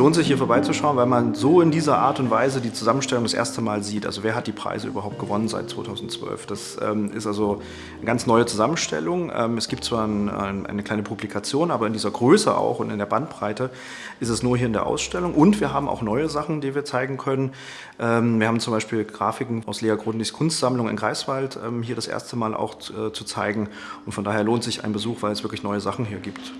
lohnt sich hier vorbeizuschauen, weil man so in dieser Art und Weise die Zusammenstellung das erste Mal sieht. Also wer hat die Preise überhaupt gewonnen seit 2012? Das ähm, ist also eine ganz neue Zusammenstellung. Ähm, es gibt zwar ein, ein, eine kleine Publikation, aber in dieser Größe auch und in der Bandbreite ist es nur hier in der Ausstellung. Und wir haben auch neue Sachen, die wir zeigen können. Ähm, wir haben zum Beispiel Grafiken aus Lea Grundigs Kunstsammlung in Greifswald ähm, hier das erste Mal auch äh, zu zeigen. Und von daher lohnt sich ein Besuch, weil es wirklich neue Sachen hier gibt.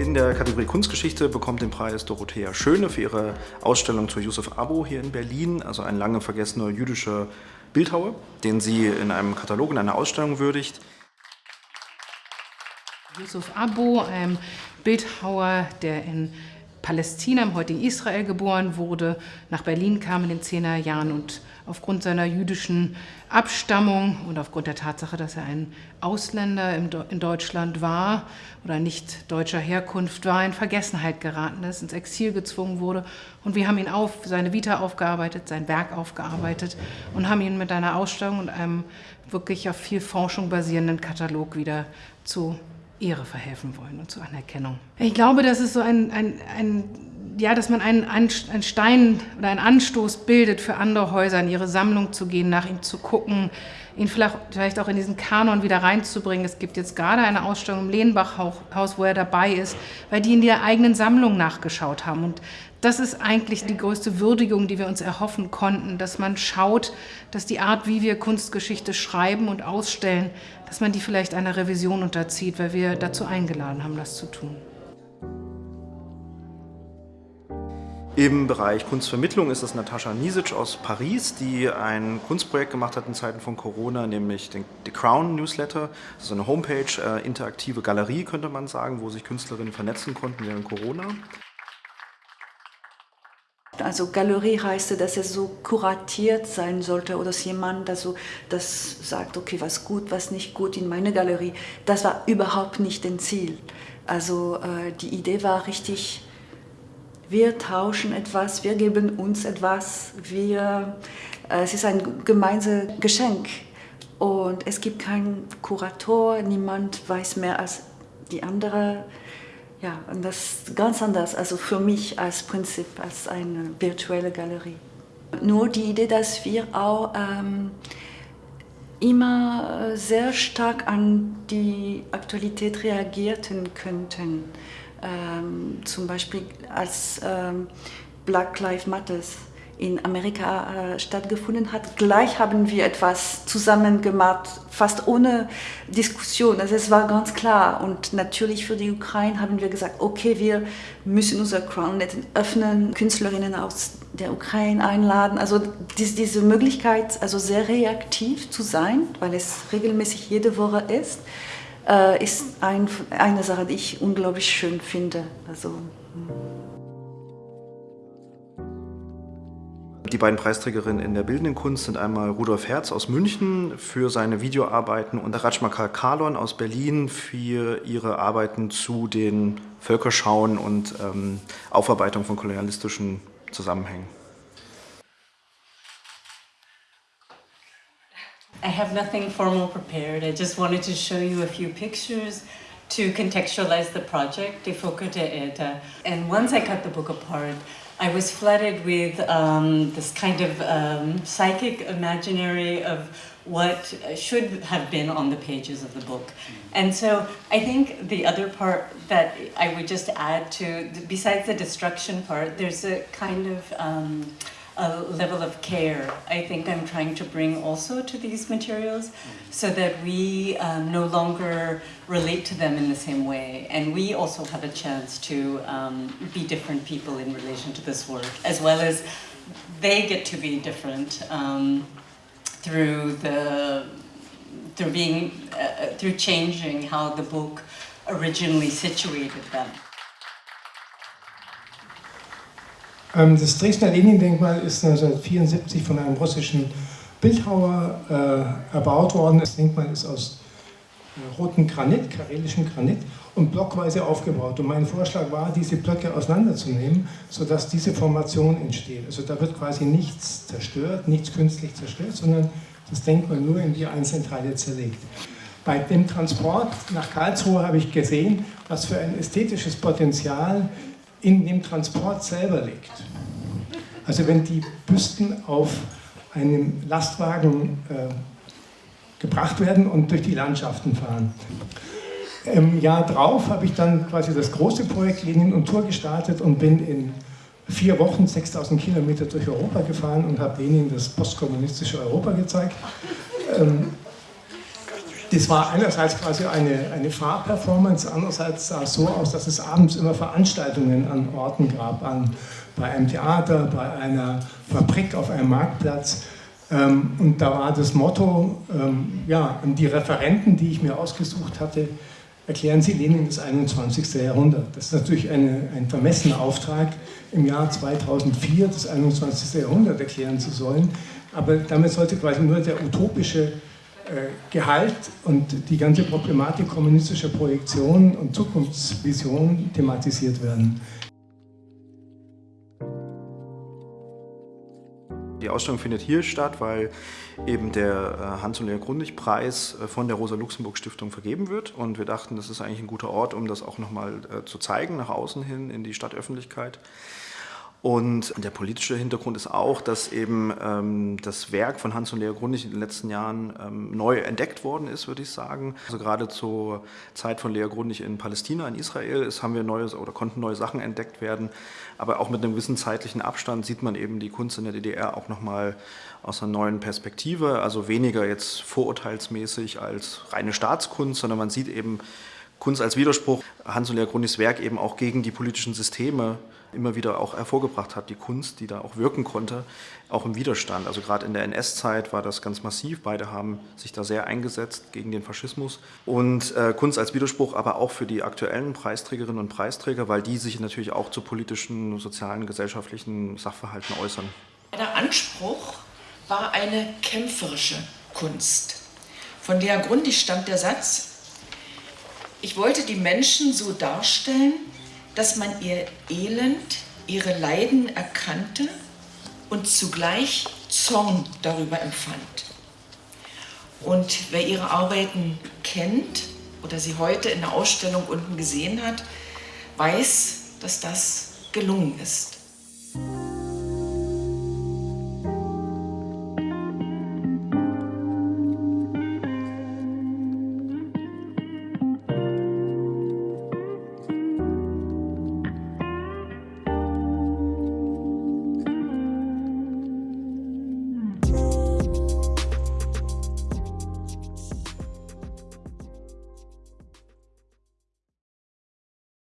In der Kategorie Kunstgeschichte bekommt den Preis Dorothea Schöne für ihre Ausstellung zu Yusuf Abo hier in Berlin, also ein lange vergessener jüdischer Bildhauer, den sie in einem Katalog, in einer Ausstellung würdigt. Yusuf Abo, ein Bildhauer, der in Palästina, im heutigen Israel geboren wurde, nach Berlin kam in den 10er Jahren und aufgrund seiner jüdischen Abstammung und aufgrund der Tatsache, dass er ein Ausländer in Deutschland war oder nicht deutscher Herkunft war, in Vergessenheit geraten ist, ins Exil gezwungen wurde. Und wir haben ihn auf, seine Vita aufgearbeitet, sein Werk aufgearbeitet und haben ihn mit einer Ausstellung und einem wirklich auf viel Forschung basierenden Katalog wieder zu Ehre verhelfen wollen und zur Anerkennung. Ich glaube, das ist so ein, ein, ein ja, dass man einen, einen Stein oder einen Anstoß bildet für andere Häuser, in ihre Sammlung zu gehen, nach ihm zu gucken, ihn vielleicht auch in diesen Kanon wieder reinzubringen. Es gibt jetzt gerade eine Ausstellung im Lehnbach-Haus, wo er dabei ist, weil die in der eigenen Sammlung nachgeschaut haben. Und das ist eigentlich die größte Würdigung, die wir uns erhoffen konnten, dass man schaut, dass die Art, wie wir Kunstgeschichte schreiben und ausstellen, dass man die vielleicht einer Revision unterzieht, weil wir dazu eingeladen haben, das zu tun. Im Bereich Kunstvermittlung ist es Natascha Nisic aus Paris, die ein Kunstprojekt gemacht hat in Zeiten von Corona, nämlich den The Crown Newsletter. Das ist eine Homepage, äh, interaktive Galerie könnte man sagen, wo sich Künstlerinnen vernetzen konnten während Corona. Also Galerie heißt, dass es so kuratiert sein sollte oder dass jemand also das sagt, okay, was gut, was nicht gut in meine Galerie. Das war überhaupt nicht das Ziel. Also äh, die Idee war richtig wir tauschen etwas, wir geben uns etwas, wir, äh, es ist ein gemeinsames Geschenk. Und es gibt keinen Kurator, niemand weiß mehr als die andere. Ja, und das ist ganz anders, also für mich als Prinzip, als eine virtuelle Galerie. Nur die Idee, dass wir auch ähm, immer sehr stark an die Aktualität reagieren könnten ähm, zum Beispiel als ähm, Black Lives Matter in Amerika äh, stattgefunden hat. Gleich haben wir etwas zusammen gemacht, fast ohne Diskussion. Also es war ganz klar. Und natürlich für die Ukraine haben wir gesagt, okay, wir müssen unser CrownNet öffnen, Künstlerinnen aus der Ukraine einladen. Also dies, diese Möglichkeit, also sehr reaktiv zu sein, weil es regelmäßig jede Woche ist, äh, ist ein, eine Sache, die ich unglaublich schön finde. Also, hm. Die beiden Preisträgerinnen in der bildenden Kunst sind einmal Rudolf Herz aus München für seine Videoarbeiten und Rajmakal Kalon aus Berlin für ihre Arbeiten zu den Völkerschauen und ähm, Aufarbeitung von kolonialistischen Zusammenhängen. I have nothing formal prepared. I just wanted to show you a few pictures to contextualize the project, De Foco de Eta. And once I cut the book apart, I was flooded with um, this kind of um, psychic imaginary of what should have been on the pages of the book. And so I think the other part that I would just add to, besides the destruction part, there's a kind of um, a level of care I think I'm trying to bring also to these materials so that we um, no longer relate to them in the same way and we also have a chance to um, be different people in relation to this work as well as they get to be different um, through the through being uh, through changing how the book originally situated them. Das Dresdner Lenin-Denkmal ist 1974 von einem russischen Bildhauer äh, erbaut worden. Das Denkmal ist aus roten Granit, karelischen Granit und blockweise aufgebaut. Und mein Vorschlag war, diese Blöcke auseinanderzunehmen, sodass diese Formation entsteht. Also da wird quasi nichts zerstört, nichts künstlich zerstört, sondern das Denkmal nur in die einzelnen Teile zerlegt. Bei dem Transport nach Karlsruhe habe ich gesehen, was für ein ästhetisches Potenzial in dem Transport selber liegt. Also wenn die Büsten auf einem Lastwagen äh, gebracht werden und durch die Landschaften fahren. Im Jahr drauf habe ich dann quasi das große Projekt Lenin und Tour gestartet und bin in vier Wochen 6000 Kilometer durch Europa gefahren und habe Lenin das postkommunistische Europa gezeigt. Ähm, das war einerseits quasi eine, eine Fahrperformance, andererseits sah es so aus, dass es abends immer Veranstaltungen an Orten gab, an, bei einem Theater, bei einer Fabrik, auf einem Marktplatz. Ähm, und da war das Motto, ähm, ja, die Referenten, die ich mir ausgesucht hatte, erklären Sie Lenin das 21. Jahrhundert. Das ist natürlich eine, ein vermessener Auftrag, im Jahr 2004 das 21. Jahrhundert erklären zu sollen. Aber damit sollte quasi nur der utopische Gehalt und die ganze Problematik kommunistischer Projektion und Zukunftsvision thematisiert werden. Die Ausstellung findet hier statt, weil eben der äh, Hans- und Lea Grundig-Preis äh, von der Rosa-Luxemburg-Stiftung vergeben wird. Und wir dachten, das ist eigentlich ein guter Ort, um das auch nochmal zu zeigen, nach außen hin in die Stadtöffentlichkeit. Und der politische Hintergrund ist auch, dass eben ähm, das Werk von Hans und Lea Grundig in den letzten Jahren ähm, neu entdeckt worden ist, würde ich sagen. Also gerade zur Zeit von Lea Grundig in Palästina, in Israel, ist, haben wir neue oder konnten neue Sachen entdeckt werden. Aber auch mit einem gewissen zeitlichen Abstand sieht man eben die Kunst in der DDR auch nochmal aus einer neuen Perspektive. Also weniger jetzt vorurteilsmäßig als reine Staatskunst, sondern man sieht eben Kunst als Widerspruch. Hans und Lea Grundigs Werk eben auch gegen die politischen Systeme immer wieder auch hervorgebracht hat, die Kunst, die da auch wirken konnte, auch im Widerstand. Also gerade in der NS-Zeit war das ganz massiv. Beide haben sich da sehr eingesetzt gegen den Faschismus. Und äh, Kunst als Widerspruch aber auch für die aktuellen Preisträgerinnen und Preisträger, weil die sich natürlich auch zu politischen, sozialen, gesellschaftlichen Sachverhalten äußern. Der Anspruch war eine kämpferische Kunst. Von der grundig stammt der Satz, ich wollte die Menschen so darstellen, dass man ihr Elend, ihre Leiden erkannte und zugleich Zorn darüber empfand. Und wer ihre Arbeiten kennt oder sie heute in der Ausstellung unten gesehen hat, weiß, dass das gelungen ist.